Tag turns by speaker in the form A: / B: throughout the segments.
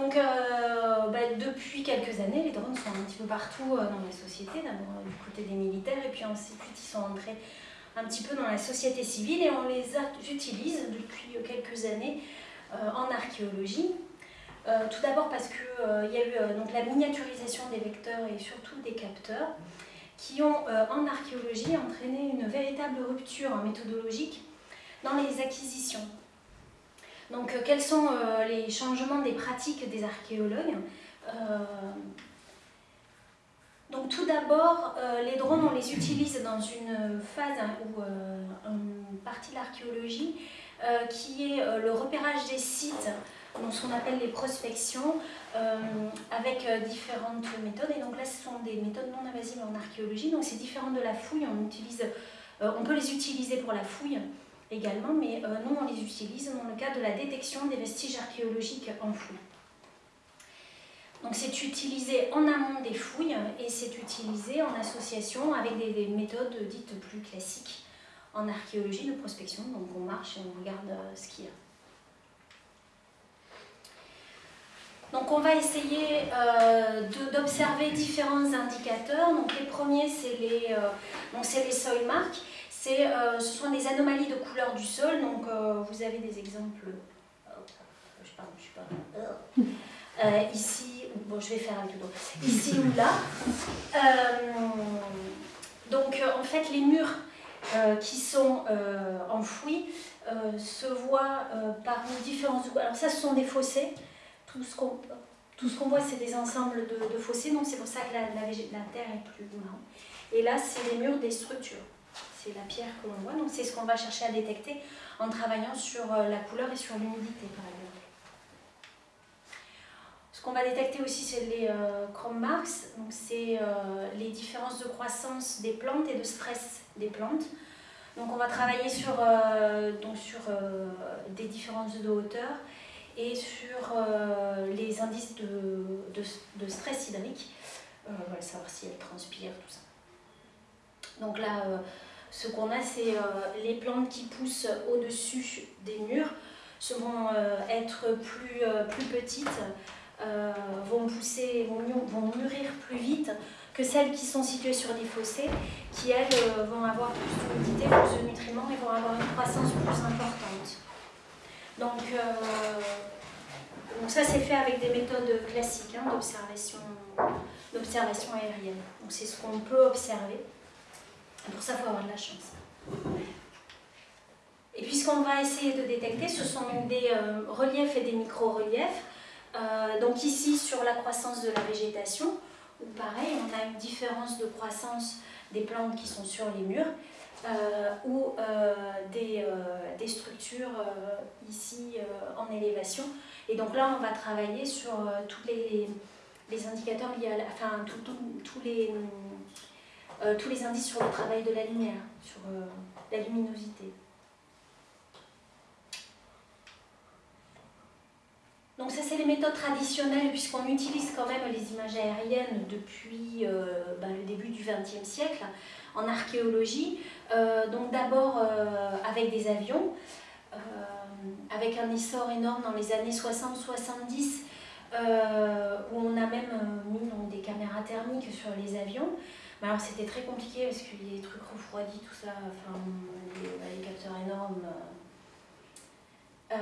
A: Donc, euh, bah, depuis quelques années, les drones sont un petit peu partout euh, dans la société, d'abord du côté des militaires, et puis ensuite ils sont entrés un petit peu dans la société civile, et on les utilise depuis quelques années en archéologie. tout d'abord parce qu'il y a eu donc, la miniaturisation des vecteurs et surtout des capteurs, qui ont en archéologie entraîné une véritable rupture méthodologique dans les acquisitions. Donc, euh, quels sont euh, les changements des pratiques des archéologues euh, donc tout d'abord, les drones, on les utilise dans une phase ou une partie de l'archéologie qui est le repérage des sites, donc ce qu'on appelle les prospections, avec différentes méthodes. Et donc là, ce sont des méthodes non invasives en archéologie, donc c'est différent de la fouille. On, utilise, on peut les utiliser pour la fouille, également, mais euh, nous on les utilise dans le cadre de la détection des vestiges archéologiques enfouis. Donc c'est utilisé en amont des fouilles et c'est utilisé en association avec des, méthodes dites plus classiques en archéologie de prospection. Donc on marche et on regarde euh, ce qu'il y a. Donc on va essayer euh, d'observer différents indicateurs. Donc les premiers c'est les, euh, les soil marks. Euh, ce sont des anomalies de couleur du sol, donc euh, vous avez des exemples, euh, ici, bon je vais faire un tout ici ou là. donc en fait les murs qui sont enfouis se voient par différents... Alors ça ce sont des fossés, tout ce qu'on qu'on voit, c'est des ensembles de, fossés, donc c'est pour ça que la, la, la, terre est plus marron. Et là, c'est les murs des structures c'est la pierre que l'on voit. Donc c'est ce qu'on va chercher à détecter en travaillant sur euh, la couleur et sur l'humidité par exemple. Ce qu'on va détecter aussi c'est les euh, chrome marks, donc c'est euh, les différences de croissance des plantes et de stress des plantes. Donc on va travailler sur, donc sur des différences de hauteur et sur les indices de, de, stress hydrique, savoir si elles transpirent, tout ça. Donc là, ce qu'on a, c'est euh, les plantes qui poussent au-dessus des murs vont euh, être plus, euh, plus petites, vont pousser, vont, mûrir plus vite que celles qui sont situées sur des fossés, qui elles vont avoir plus d'humidité, plus de nutriments et vont avoir une croissance plus importante. Donc, donc ça c'est fait avec des méthodes classiques hein, d'observation aérienne. Donc c'est ce qu'on peut observer. Pour ça, il faut avoir de la chance. Et puis ce qu'on va essayer de détecter, ce sont des euh, reliefs et des micro-reliefs. Euh, donc ici, sur la croissance de la végétation, où pareil, on a une différence de croissance des plantes qui sont sur les murs, euh, ou des, des, structures ici en élévation. Et donc là, on va travailler sur tous les, les indicateurs liés à enfin, tous les euh, tous les indices sur le travail de la lumière, sur euh, la luminosité. Donc ça c'est les méthodes traditionnelles puisqu'on utilise quand même les images aériennes depuis euh, ben, le début du XXe siècle en archéologie. donc d'abord avec des avions, avec un essor énorme dans les années 60-70 où on a même mis des caméras thermiques sur les avions alors c'était très compliqué parce qu'il y a des trucs refroidis, tout ça, enfin les, capteurs énormes. Euh,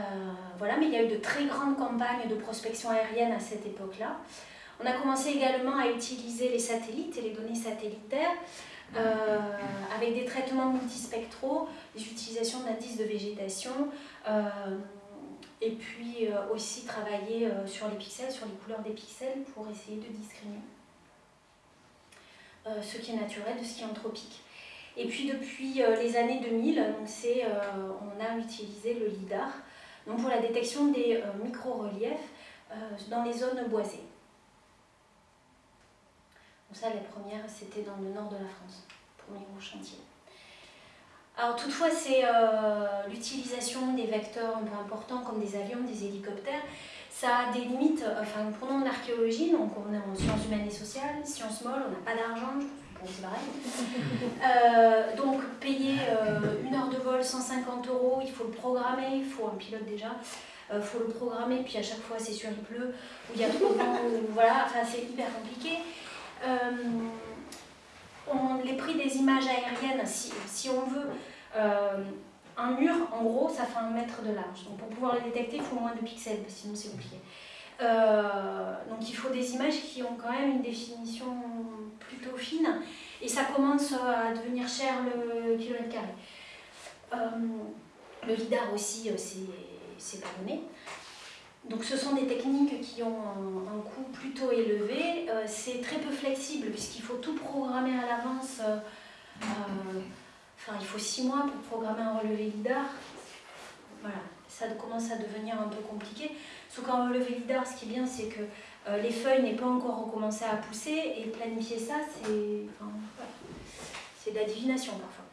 A: voilà, mais il y a eu de très grandes campagnes de prospection aérienne à cette époque-là. On a commencé également à utiliser les satellites et les données satellitaires euh, avec des traitements multispectraux, des utilisations d'indices de végétation, euh, et puis aussi travailler sur les pixels, sur les couleurs des pixels pour essayer de discriminer. Euh, ce qui est naturel de ce qui est anthropique. Et puis depuis euh, les années 2000, euh, on a utilisé le LIDAR donc pour la détection des micro-reliefs dans les zones boisées. Donc ça, la première, c'était dans le nord de la France, premier gros chantier. Alors toutefois, c'est l'utilisation des vecteurs un peu importants comme des avions, des hélicoptères, ça a des limites, enfin prenons l'archéologie, donc on est en sciences humaines et sociales, sciences molles, on n'a pas d'argent, c'est pareil. Euh, donc payer euh, une heure de vol 150 euros, il faut le programmer, il faut un pilote déjà. il faut le programmer, puis à chaque fois c'est sur il pleut, ou il y a trop de vent, voilà, enfin c'est hyper compliqué. On, les prix des images aériennes, si, si on veut un mur, en gros, ça fait un mètre de large. Donc pour pouvoir le détecter, il faut moins de pixels, sinon c'est compliqué. Euh, donc il faut des images qui ont quand même une définition plutôt fine et ça commence à devenir cher le kilomètre carré. Euh, le lidar aussi, euh, c'est pas donné. Donc ce sont des techniques qui ont un, coût plutôt élevé. c'est très peu flexible puisqu'il faut tout programmer à l'avance. Enfin, il faut six mois pour programmer un relevé lidar. Voilà, ça commence à devenir un peu compliqué. Sauf qu'en relevé lidar, ce qui est bien, c'est que euh, les feuilles n'aient pas encore recommencé à pousser et planifier ça, c'est enfin, de la divination parfois.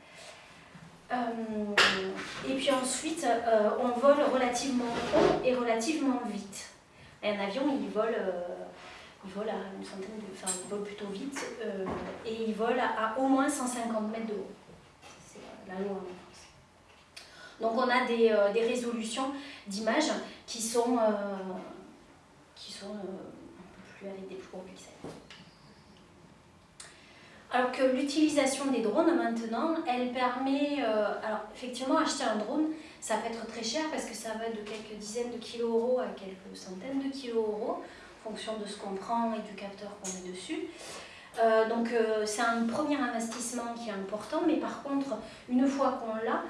A: Euh, et puis ensuite, euh, on vole relativement haut et relativement vite. Un avion, il vole, il vole à une centaine de, enfin, il vole plutôt vite et il vole à, au moins 150 mètres de haut. Donc on a des, des résolutions d'images qui sont, euh, qui sont euh, un peu plus avec des plus gros pixels. Alors que l'utilisation des drones maintenant, elle permet, euh, alors effectivement acheter un drone, ça peut être très cher parce que ça va de quelques dizaines de kilos euros à quelques centaines de kilos euros en fonction de ce qu'on prend et du capteur qu'on met dessus. Donc c'est un premier investissement qui est important, mais par contre, une fois qu'on l'a,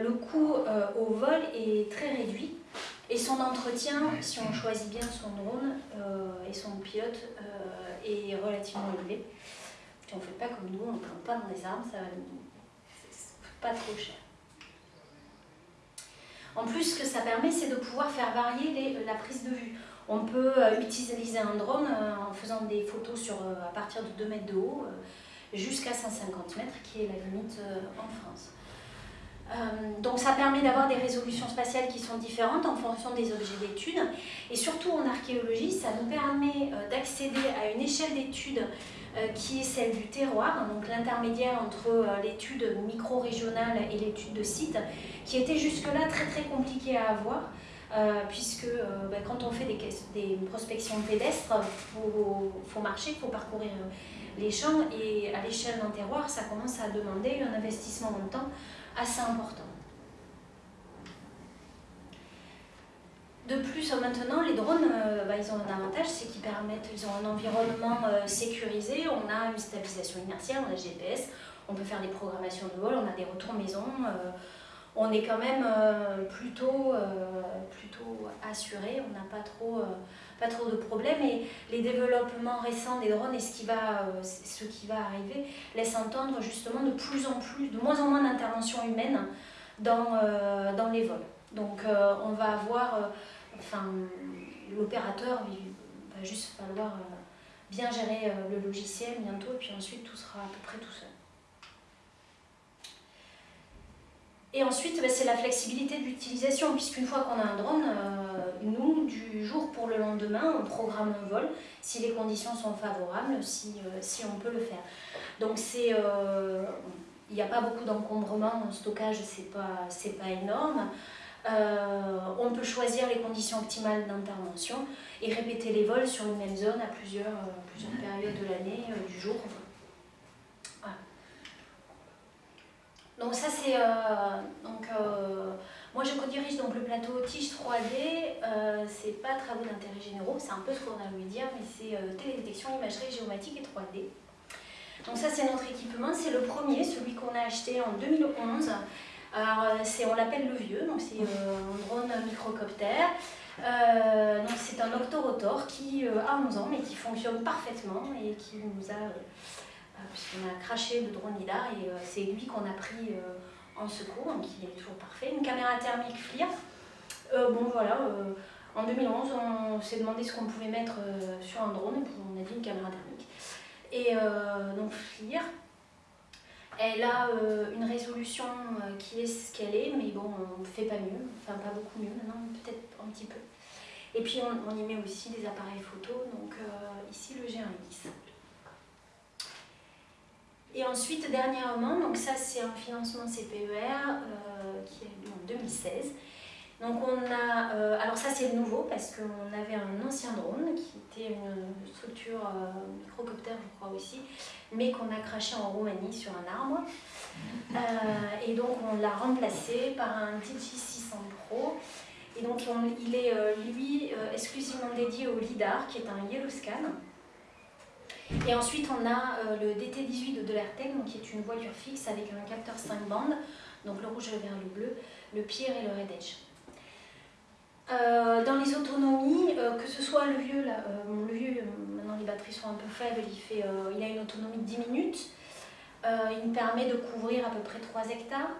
A: le coût au vol est très réduit et son entretien, si on choisit bien son drone euh, et son pilote, euh, est relativement élevé. On ne fait pas comme nous, on ne plante pas dans les arbres, ça va pas trop cher. En plus, ce que ça permet, c'est de pouvoir faire varier la prise de vue. On peut euh, utiliser un drone en faisant des photos sur, à partir de 2 mètres de haut jusqu'à 150 mètres, qui est la limite en France. Euh, donc ça permet d'avoir des résolutions spatiales qui sont différentes en fonction des objets d'étude. Et surtout en archéologie, ça nous permet euh, d'accéder à une échelle d'étude euh, qui est celle du terroir, donc l'intermédiaire entre l'étude micro-régionale et l'étude de site, qui était jusque-là très très compliqué à avoir. Puisque bah, quand on fait des, prospections pédestres, il faut, marcher, il faut parcourir les champs, et à l'échelle d'un terroir, ça commence à demander un investissement le temps assez important. De plus, maintenant, les drones, euh, bah, ils ont un avantage, c'est qu'ils permettent, ils ont un environnement euh, sécurisé, on a une stabilisation inertielle, on a GPS, on peut faire des programmations de vol, on a des retours maison, euh, on est quand même plutôt, plutôt assuré, on n'a pas trop, pas trop de problèmes et les développements récents des drones et ce qui va, arriver laissent entendre justement de plus en plus, de moins en moins d'interventions humaines dans, dans les vols. Donc on va avoir enfin, l'opérateur, va juste falloir euh, bien gérer euh, le logiciel bientôt, et puis ensuite tout sera à peu près tout seul. Et ensuite, bah, c'est la flexibilité de l'utilisation, puisqu'une fois qu'on a un drone, euh, nous, du jour pour le lendemain, on programme un vol si les conditions sont favorables, si, si on peut le faire. Donc c'est... il n'y a pas beaucoup d'encombrement, le stockage, c'est pas, pas énorme. Euh, on peut choisir les conditions optimales d'intervention et répéter les vols sur une même zone à plusieurs, euh, plusieurs périodes de l'année, euh, du jour. Donc ça c'est... donc moi je co-dirige donc le plateau Tige 3D, c'est pas travaux d'intérêt généraux, c'est un peu ce qu'on a voulu dire, mais c'est télédétection, imagerie géomatique et 3D. Donc ça c'est notre équipement, c'est le premier, celui qu'on a acheté en 2011. Alors, euh, on l'appelle le vieux, donc c'est euh, un drone microcoptère. Euh, c'est un octorotor qui a 11 ans mais qui fonctionne parfaitement et qui nous a, puisqu'on a craché le drone LIDAR et c'est lui qu'on a pris en secours, donc il est toujours parfait. Une caméra thermique FLIR. bon voilà, en 2011 on s'est demandé ce qu'on pouvait mettre sur un drone, et on a dit une caméra thermique. Et donc FLIR, elle a euh, une résolution euh, qui est ce qu'elle est, mais bon, on ne fait pas mieux, enfin pas beaucoup mieux maintenant, peut-être un petit peu. Et puis on, y met aussi des appareils photo, donc euh, ici le G1X. Et ensuite, dernièrement, donc ça c'est un financement CPER qui est en 2016. Donc on a, euh, alors ça c'est nouveau parce qu'on avait un ancien drone qui était une structure euh, microcoptère je crois aussi, mais qu'on a craché en Roumanie sur un arbre. Euh, et donc on l'a remplacé par un DJI600 Pro. Et donc il est lui exclusivement dédié au LIDAR qui est un Yellow Scan. Et ensuite on a le DT18 de l'Airtec, qui est une voiture fixe avec un capteur 5 bandes, donc le rouge, le vert, le bleu, le Pier et le Red Edge. Euh, dans les autonomies, euh, que ce soit le vieux, euh, le vieux, maintenant les batteries sont un peu faibles, il, fait, il a une autonomie de 10 minutes. il me permet de couvrir à peu près 3 hectares.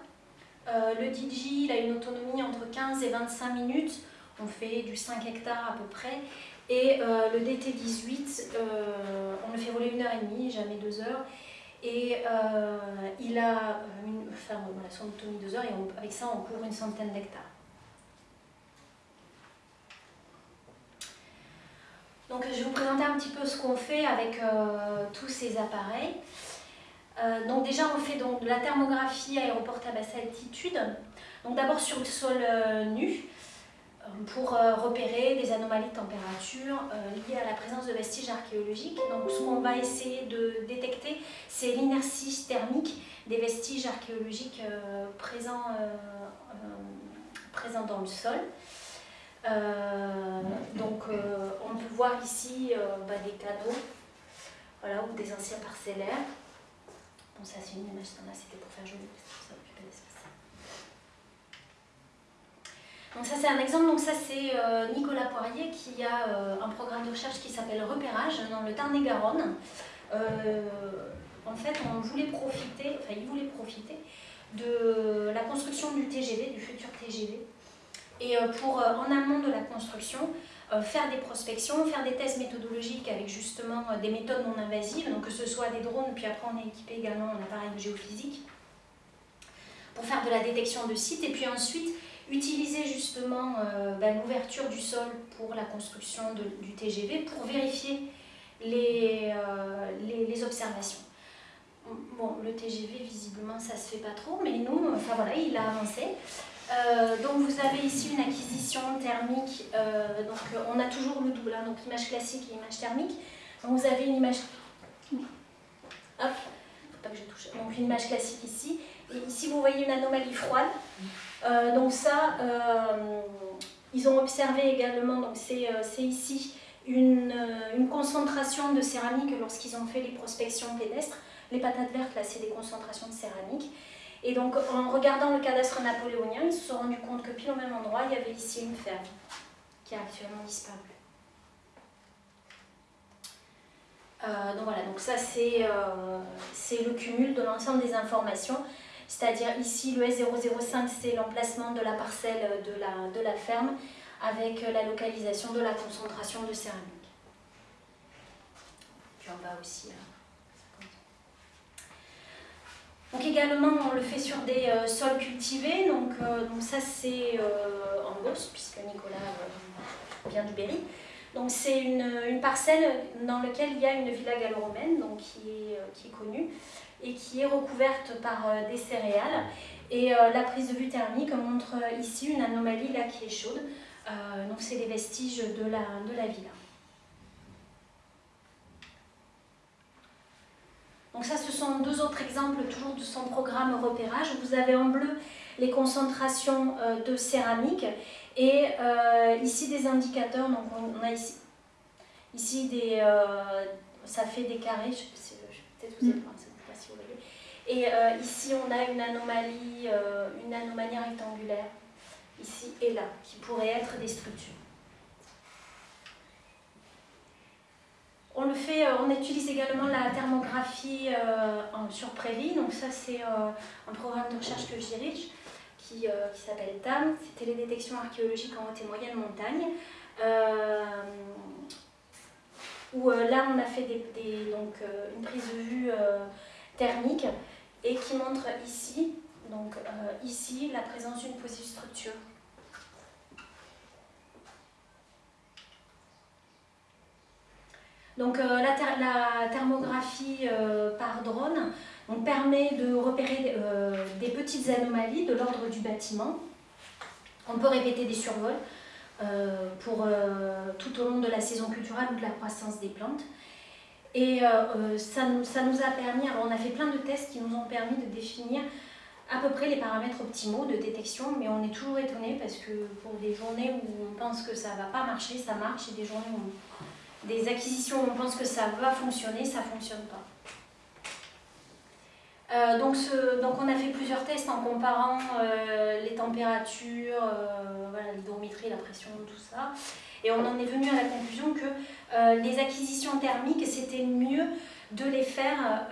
A: le DJ, il a une autonomie entre 15 et 25 minutes. On fait du 5 hectares à peu près. Et le DT18, on le fait voler une heure et demie, jamais deux heures. Et il a une, enfin, voilà, son autonomie 2 heures et avec ça on couvre une centaine d'hectares. Donc je vais vous présenter un petit peu ce qu'on fait avec euh, tous ces appareils. Euh, donc déjà on fait donc de la thermographie aéroportée à basse altitude. Donc d'abord sur le sol euh, nu pour repérer des anomalies de température liées à la présence de vestiges archéologiques. Donc ce qu'on va essayer de détecter c'est l'inertie thermique des vestiges archéologiques présents, présents dans le sol. Euh, donc euh, on peut voir ici euh, bah, des canaux voilà, ou des anciens parcellaires. Bon ça c'est une image c'était pour faire joli, ça occuper l'espace. Donc ça c'est un exemple, donc ça c'est Nicolas Poirier qui a un programme de recherche qui s'appelle Repérage dans le Tarn-et-Garonne. en fait on voulait profiter, enfin il voulait profiter de la construction du TGV, du futur TGV, et euh, pour, euh, en amont de la construction, euh, faire des prospections, faire des tests méthodologiques avec justement des méthodes non invasives, donc que ce soit des drones, puis après on est équipé également en appareil géophysique, pour faire de la détection de sites, et puis ensuite utiliser justement ben, l'ouverture du sol pour la construction du TGV pour vérifier les, les, les, observations. Bon, le TGV, visiblement, ça se fait pas trop, mais nous, enfin voilà, il a avancé. Euh, donc vous avez ici une acquisition thermique, euh, donc euh, on a toujours le double, hein, donc image classique et image thermique. Donc vous avez une image, hop, faut pas que je touche, donc une image classique ici, et ici vous voyez une anomalie froide. Donc ça, ils ont observé également, donc c'est ici une, concentration de céramique lorsqu'ils ont fait les prospections pédestres. Les patates vertes là c'est des concentrations de céramique. Et donc, en regardant le cadastre napoléonien, ils se sont rendus compte que pile au même endroit, il y avait ici une ferme qui a actuellement disparu. Euh, donc voilà, donc ça euh, c'est le cumul de l'ensemble des informations, c'est-à-dire ici le S005 c'est l'emplacement de la parcelle de la, de la ferme avec la localisation de la concentration de céramique. Puis en bas aussi. Hein. Donc également, on le fait sur des euh, sols cultivés. Donc, euh, donc ça, c'est euh, en Beauce, puisque Nicolas vient du Berry. Donc c'est une, une, parcelle dans laquelle il y a une villa gallo-romaine, qui est, qui est connue, et qui est recouverte par des céréales. Et la prise de vue thermique montre ici une anomalie là qui est chaude. donc c'est les vestiges de la, de la villa. Donc ça, ce sont deux autres exemples toujours de son programme repérage. Vous avez en bleu les concentrations euh, de céramique et euh, ici des indicateurs. Donc on, a ici, ici des, euh, ça fait des carrés. Je, peut-être vous êtes mm. pas si vous voyez. Et ici on a une anomalie, une anomalie rectangulaire ici et là qui pourrait être des structures. On le fait, euh, on utilise également la thermographie euh, sur Prévie, donc ça c'est euh, un programme de recherche que je dirige qui, s'appelle TAM, c'est Télédétection archéologique en haute et moyenne montagne. où là on a fait donc, une prise de vue thermique et qui montre ici, donc ici, la présence d'une petite structure Donc euh, la, thermographie euh, par drone permet de repérer euh, des petites anomalies de l'ordre du bâtiment. On peut répéter des survols pour tout au long de la saison culturelle ou de la croissance des plantes. Et ça, nous, a permis, on a fait plein de tests qui nous ont permis de définir à peu près les paramètres optimaux de détection, mais on est toujours étonné parce que pour des journées où on pense que ça ne va pas marcher, ça marche, et des journées où des acquisitions où on pense que ça va fonctionner, ça ne fonctionne pas. Euh, donc, on a fait plusieurs tests en comparant euh, les températures, euh, la pression, tout ça. Et on en est venu à la conclusion que les acquisitions thermiques, c'était mieux de les faire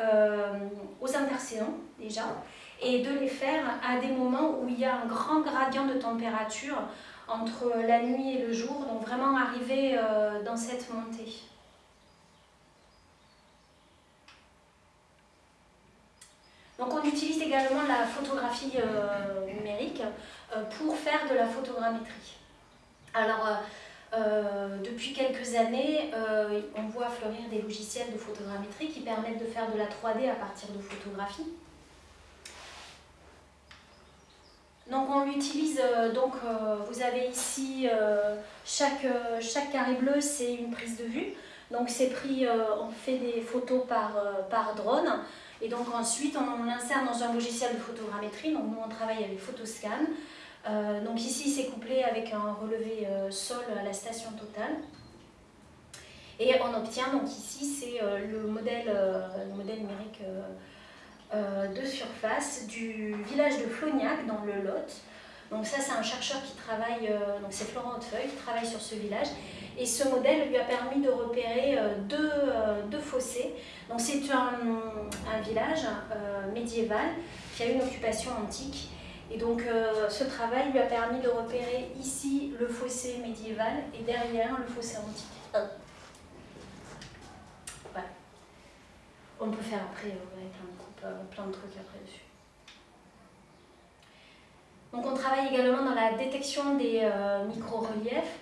A: aux interséons déjà, et de les faire à des moments où il y a un grand gradient de température entre la nuit et le jour, donc vraiment arriver euh, dans cette montée. Donc on utilise également la photographie euh, numérique euh, pour faire de la photogrammétrie. Alors depuis quelques années, on voit fleurir des logiciels de photogrammétrie qui permettent de faire de la 3D à partir de photographies. Donc on l'utilise, euh, euh, vous avez ici euh, chaque, chaque carré bleu c'est une prise de vue. Donc c'est pris, on fait des photos par, par drone et donc ensuite on l'insère dans un logiciel de photogrammétrie. Donc nous on travaille avec Photoscan. donc ici c'est couplé avec un relevé sol à la station totale. Et on obtient donc ici c'est le modèle, le modèle numérique euh, de surface du village de Flognac dans le Lot. Donc ça c'est un chercheur qui travaille, euh, donc c'est Florent Hautefeuille qui travaille sur ce village et ce modèle lui a permis de repérer euh, deux, deux, fossés. Donc c'est un, un, village médiéval qui a une occupation antique et donc ce travail lui a permis de repérer ici le fossé médiéval et derrière le fossé antique. Voilà. On peut faire après avec un plein de trucs après dessus. Donc on travaille également dans la détection des euh, micro-reliefs.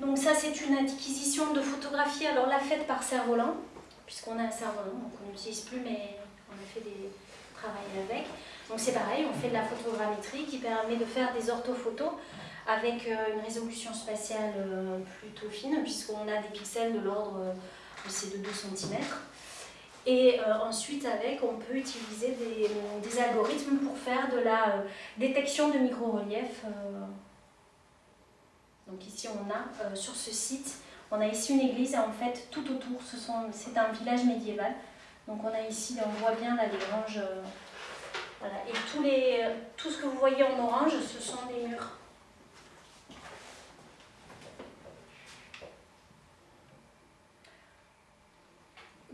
A: Donc ça c'est une acquisition de photographie, alors la faite par cerf-volant, puisqu'on a un cerf-volant, donc on n'utilise plus mais on a fait des travails avec. Donc c'est pareil, on fait de la photogrammétrie qui permet de faire des orthophotos avec euh, une résolution spatiale euh, plutôt fine, puisqu'on a des pixels de l'ordre de 2 cm. Et euh, ensuite, avec, on peut utiliser des, algorithmes pour faire de la euh, détection de micro-relief. Euh. Donc ici, on a sur ce site, on a ici une église et en fait, tout autour, c'est un village médiéval. Donc on a ici, on voit bien là les granges. voilà. Et tous les, tout ce que vous voyez en orange, ce sont des murs.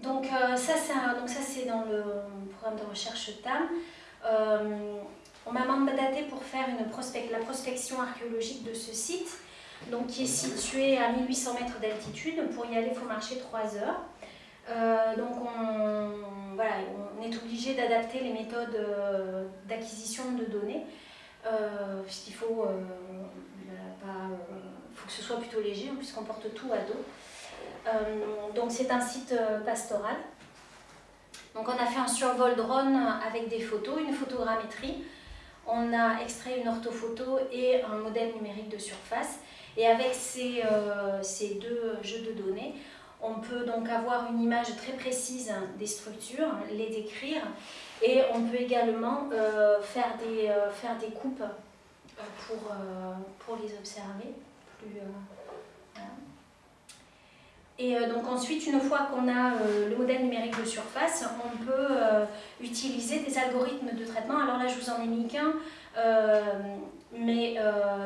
A: Donc euh, ça, c'est dans le programme de recherche TAM. Euh, on m'a mandaté pour faire une la prospection archéologique de ce site, donc qui est situé à 1800 mètres d'altitude. Pour y aller, il faut marcher 3 heures. Euh, donc on, voilà, on, est obligé d'adapter les méthodes d'acquisition de données, puisqu'il faut, faut que ce soit plutôt léger, hein, puisqu'on porte tout à dos. Euh, donc c'est un site euh, pastoral. Donc on a fait un survol drone avec des photos, une photogrammétrie. On a extrait une orthophoto et un modèle numérique de surface. Et avec ces, euh, ces deux jeux de données, on peut donc avoir une image très précise des structures, les décrire, et on peut également faire, des, faire des coupes pour, pour les observer. Plus, et euh, donc ensuite, une fois qu'on a euh, le modèle numérique de surface, on peut euh, utiliser des algorithmes de traitement. Alors là, je vous en ai mis qu'un, mais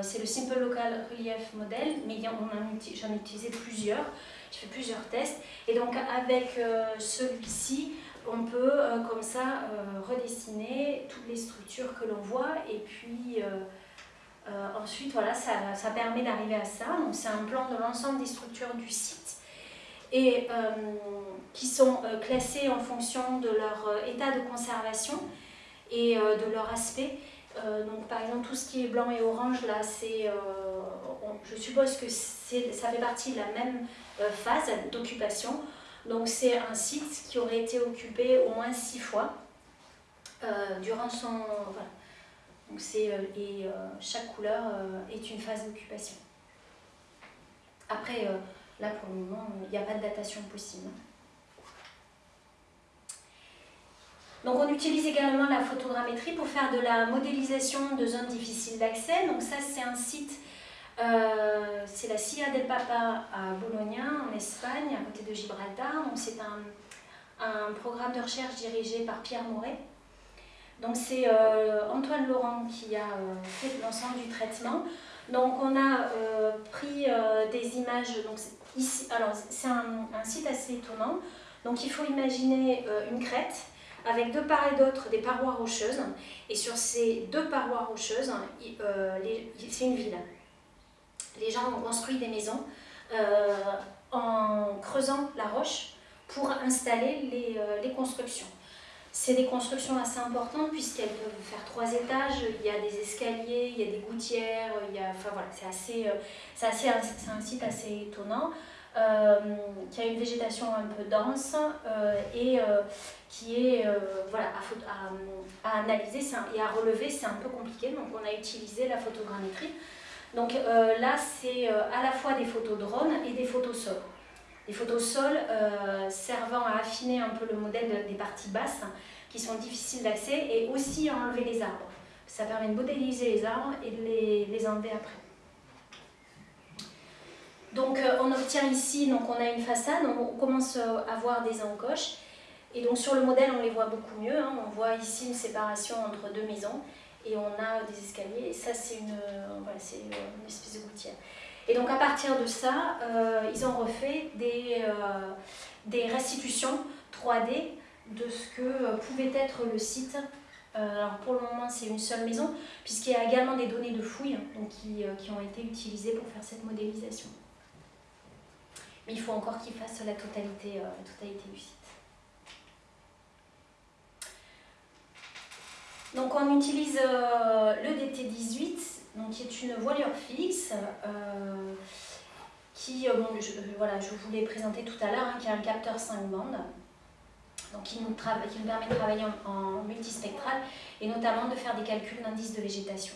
A: c'est le Simple Local Relief Model, mais j'en ai utilisé plusieurs. J'ai fait plusieurs tests. Et donc avec celui-ci, on peut comme ça redessiner toutes les structures que l'on voit. Et puis ensuite, voilà, ça, ça permet d'arriver à ça. Donc c'est un plan de l'ensemble des structures du site et euh, qui sont euh, classés en fonction de leur euh, état de conservation et de leur aspect. Donc par exemple tout ce qui est blanc et orange là, c'est, je suppose que ça fait partie de la même phase d'occupation. Donc c'est un site qui aurait été occupé au moins six fois durant son... Et chaque couleur est une phase d'occupation. Après, là pour le moment, il n'y a pas de datation possible. Donc on utilise également la photogrammétrie pour faire de la modélisation de zones difficiles d'accès. C'est un site, euh, c'est la Silla del Papa à Bologna en Espagne, à côté de Gibraltar. Donc c'est un, programme de recherche dirigé par Pierre Mouret. Donc c'est euh, Antoine Laurent qui a euh, fait l'ensemble du traitement. Donc on a pris des images, donc c'est un, un, site assez étonnant. Donc il faut imaginer une crête avec de part et d'autre des parois rocheuses. Et sur ces deux parois rocheuses, euh, c'est une ville. Les gens ont construit des maisons euh, en creusant la roche pour installer les, euh, les constructions. C'est des constructions assez importantes puisqu'elles peuvent faire trois étages, il y a des escaliers, il y a des gouttières, enfin voilà, c'est un site assez étonnant. Euh, qui a une végétation un peu dense euh, et euh, qui est voilà, à, analyser et à relever, c'est un peu compliqué, donc on a utilisé la photogrammétrie. Donc là, c'est à la fois des photos drone et des photos sol. Des photos sol servant à affiner un peu le modèle des parties basses qui sont difficiles d'accès et aussi à enlever les arbres. Ça permet de modéliser les arbres et de les, les enlever après. Donc euh, on obtient ici, donc on a une façade, on commence euh, à voir des encoches. Et donc sur le modèle, on les voit beaucoup mieux. Hein. On voit ici une séparation entre deux maisons et on a des escaliers. Et ça, c'est une, une, espèce de gouttière. Et donc à partir de ça, euh, ils ont refait des, des restitutions 3D de ce que pouvait être le site. alors pour le moment, c'est une seule maison, puisqu'il y a également des données de fouilles donc qui, qui ont été utilisées pour faire cette modélisation. Mais il faut encore qu'il fasse la totalité, euh, la du site. Donc on utilise euh, le DT18, donc qui est une voilure fixe, euh, qui, bon, je, voilà, je vous l'ai présenté tout à l'heure, hein, qui a un capteur 5 bandes, donc qui nous, permet de travailler en, en multispectral et notamment de faire des calculs d'indice de végétation.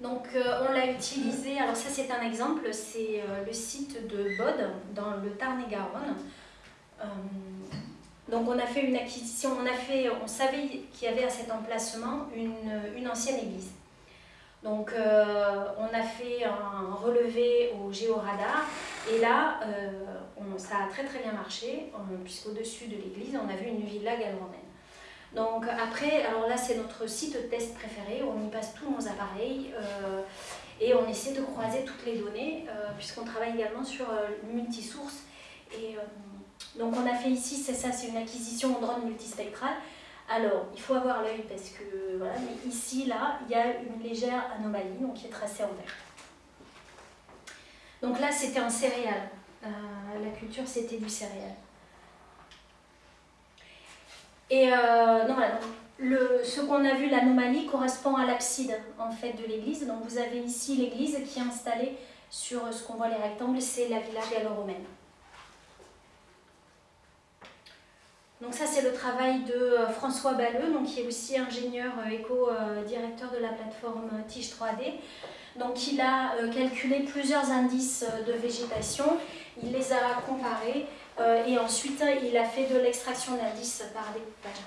A: Donc euh, on l'a utilisé, alors ça c'est un exemple, c'est euh, le site de Bod dans le Tarn-et-Garonne. Euh, donc on a fait une acquisition, on, a fait, on savait qu'il y avait à cet emplacement une, ancienne église. Donc on a fait un relevé au géoradar et là ça a très très bien marché puisqu'au-dessus de l'église on a vu une villa gallo-romaine. Donc après, alors là c'est notre site test préféré, on y passe tous nos appareils euh, et on essaie de croiser toutes les données euh, puisqu'on travaille également sur euh, multisource. Et donc on a fait ici, c'est ça, c'est une acquisition en drone multispectral. Alors, il faut avoir l'œil parce que voilà, mais ici, là, il y a une légère anomalie, donc qui est tracée en vert. Donc là, c'était un céréal. la culture, c'était du céréal. Et euh, non, le, ce qu'on a vu, l'anomalie, correspond à l'abside en fait, de l'église. Donc vous avez ici l'église qui est installée sur ce qu'on voit les rectangles, c'est la villa gallo-romaine. Donc ça c'est le travail de euh, François Balleux, donc, qui est aussi ingénieur euh, éco-directeur de la plateforme Tige 3D. Donc il a calculé plusieurs indices de végétation, il les a comparés euh, et ensuite, il a fait de l'extraction d'indices par découpage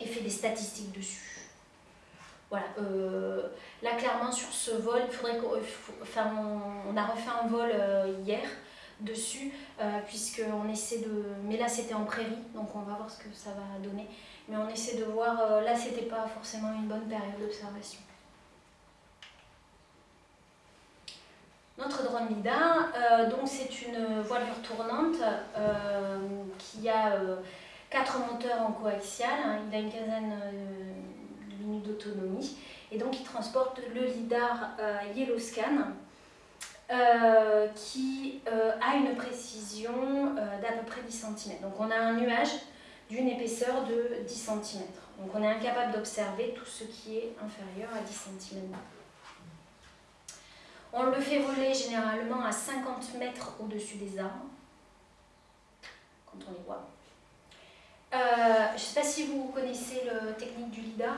A: et fait des statistiques dessus. Voilà. Euh, là, clairement, sur ce vol, il faudrait enfin, on, a refait un vol euh, hier dessus, puisqu'on essaie de... Mais là, c'était en prairie, donc on va voir ce que ça va donner. Mais on essaie de voir... là, c'était pas forcément une bonne période d'observation. Notre drone LIDAR, euh, donc c'est une voilure tournante euh, qui a euh, quatre moteurs en coaxial, hein. il a une quinzaine de minutes d'autonomie et donc il transporte le LIDAR Yellowscan qui a une précision d'à peu près 10 cm. Donc on a un nuage d'une épaisseur de 10 cm. Donc on est incapable d'observer tout ce qui est inférieur à 10 cm. On le fait voler généralement à 50 mètres au-dessus des arbres, quand on les voit. je ne sais pas si vous connaissez la technique du LIDAR.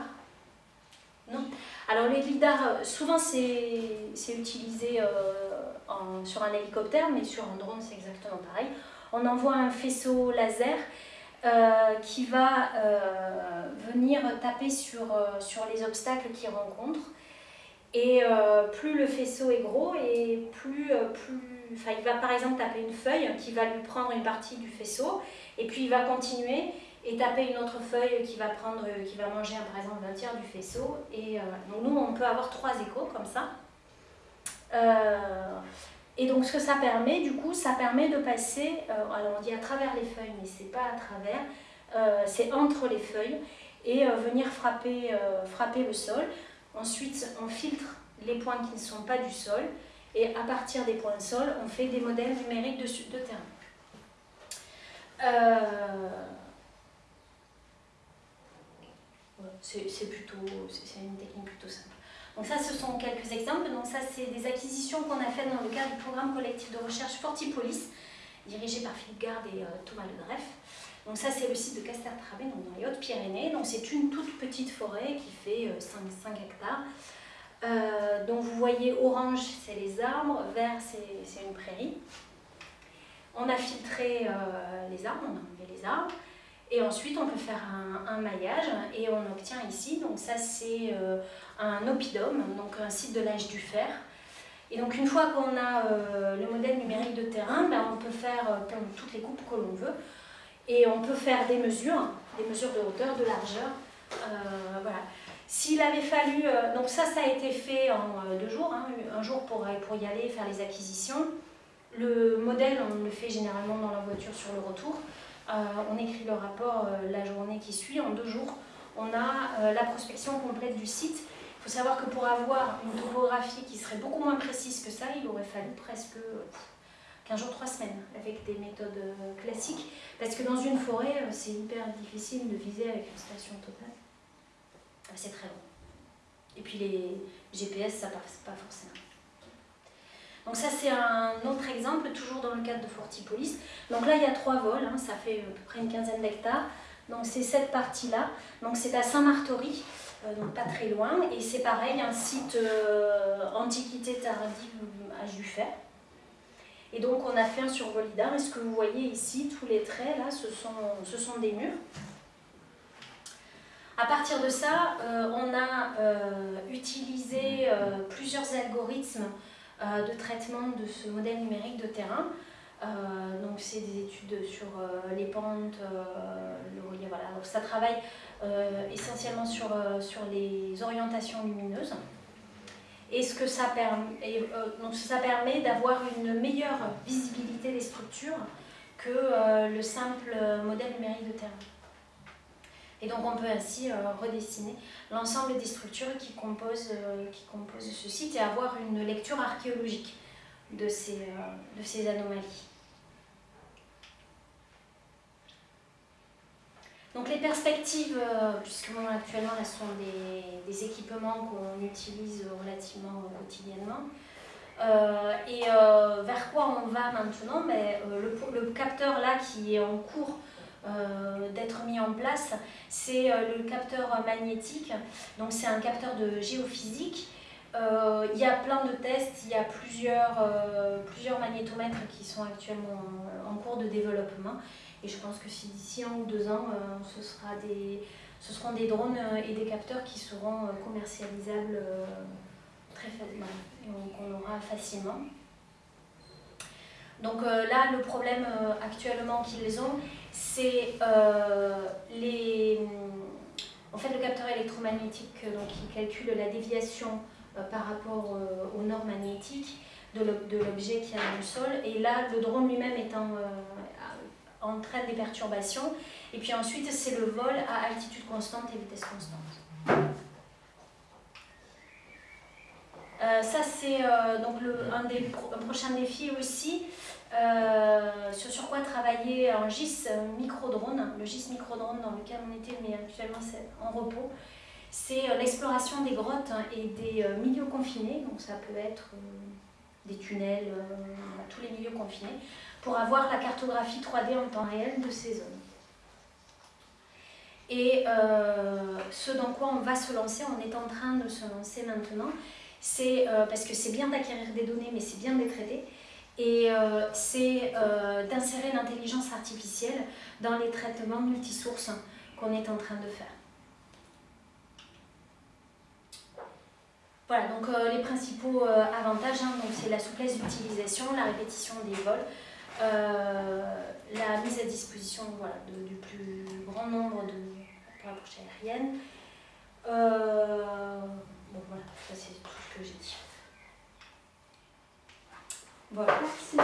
A: Non Alors les LIDAR, souvent c'est utilisé sur un hélicoptère, mais sur un drone c'est exactement pareil. On envoie un faisceau laser qui va venir taper sur les obstacles qu'il rencontre et euh, plus le faisceau est gros et plus, euh, plus... Enfin, il va par exemple taper une feuille qui va lui prendre une partie du faisceau et puis il va continuer et taper une autre feuille qui va, prendre, qui va manger par exemple un tiers du faisceau. Et euh, donc nous, on peut avoir trois échos comme ça. et donc ce que ça permet, du coup, ça permet de passer, alors on dit à travers les feuilles, mais c'est pas à travers, c'est entre les feuilles et venir frapper, frapper le sol. Ensuite, on filtre les points qui ne sont pas du sol et à partir des points de sol, on fait des modèles numériques de, terrain. Euh, c'est plutôt, c'est une technique plutôt simple. Donc ça, ce sont quelques exemples. Donc ça, c'est des acquisitions qu'on a faites dans le cadre du programme collectif de recherche Fortipolis, dirigé par Philippe Garde et euh, Thomas Ledreff. Donc ça, c'est le site de Caster-Trabé, dans les Hautes-Pyrénées. C'est une toute petite forêt qui fait 5, euh, 5 hectares. Euh, donc vous voyez, orange, c'est les arbres, vert, c'est une prairie. On a filtré euh, les arbres, on a enlevé les arbres. Et ensuite, on peut faire un, maillage et on obtient ici, donc ça c'est un oppidum, donc un site de l'âge du fer. Et donc une fois qu'on a le modèle numérique de terrain, ben, on peut faire toutes les coupes que l'on veut. Et on peut faire des mesures, des mesures de hauteur, de largeur. Euh, voilà. S'il avait fallu, euh, donc ça, ça a été fait en euh, deux jours, hein, un jour pour, pour y aller, faire les acquisitions. Le modèle, on le fait généralement dans la voiture sur le retour. on écrit le rapport la journée qui suit. En deux jours, on a la prospection complète du site. Il faut savoir que pour avoir une topographie qui serait beaucoup moins précise que ça, il aurait fallu presque 15 jours, 3 semaines, avec des méthodes classiques. Parce que dans une forêt, euh, c'est hyper difficile de viser avec une station totale. Euh, c'est très long. Et puis les GPS, ça passe pas forcément. Donc ça c'est un autre exemple, toujours dans le cadre de Fortipolis. Donc là il y a trois vols, hein, ça fait à peu près une quinzaine d'hectares. Donc c'est cette partie-là. Donc c'est à Saint-Martory, euh, donc pas très loin. Et c'est pareil, un site antiquité tardive, du fer. Et donc on a fait un survol et ce que vous voyez ici, tous les traits là, ce sont, des murs. À partir de ça, euh, on a euh, utilisé euh, plusieurs algorithmes de traitement de ce modèle numérique de terrain. donc c'est des études sur les pentes, le voilà. Donc ça travaille essentiellement sur les orientations lumineuses. Et ce que ça permet, euh, donc ça permet d'avoir une meilleure visibilité des structures que euh, le simple modèle numérique de terrain. Et donc on peut ainsi euh, redessiner l'ensemble des structures qui composent, qui composent ce site et avoir une lecture archéologique de ces, de ces anomalies. Donc les perspectives, euh, puisque actuellement là, ce sont des, équipements qu'on utilise relativement quotidiennement. Euh, et euh, vers quoi on va maintenant? Mais, le, capteur là qui est en cours d'être mis en place, c'est le capteur magnétique. Donc c'est un capteur de géophysique. il y a plein de tests, il y a plusieurs magnétomètres qui sont actuellement en cours de développement. Et je pense que si d'ici un ou deux ans, euh, ce, sera des, ce seront des drones euh, et des capteurs qui seront euh, commercialisables très facilement et qu'on aura facilement. Donc là, le problème actuellement qu'ils ont, c'est les... En fait, le capteur électromagnétique donc, qui calcule la déviation par rapport aux normes magnétiques de l'objet qui est dans le sol. Et là, le drone lui-même étant entraîne des perturbations. Et puis ensuite, c'est le vol à altitude constante et vitesse constante. Euh, ça, c'est euh, donc le, un des prochains défis aussi, euh, sur, sur, quoi travailler en GIS micro-drone, le GIS micro-drone dans lequel on était, mais actuellement c'est en repos. C'est l'exploration des grottes et des milieux confinés, donc ça peut être des tunnels, tous les milieux confinés pour avoir la cartographie 3D en temps réel de ces zones. Et euh, ce dans quoi on va se lancer, on est en train de se lancer maintenant, c'est euh, parce que c'est bien d'acquérir des données, mais c'est bien de les traiter. Et euh, c'est d'insérer l'intelligence artificielle dans les traitements multisources qu'on est en train de faire. Voilà, donc euh, les principaux euh, avantages, hein, c'est la souplesse d'utilisation, la répétition des vols, euh, la mise à disposition voilà, du plus grand nombre de, pour la prochaine aérienne. bon voilà, ça c'est tout ce que j'ai dit. Voilà. Merci.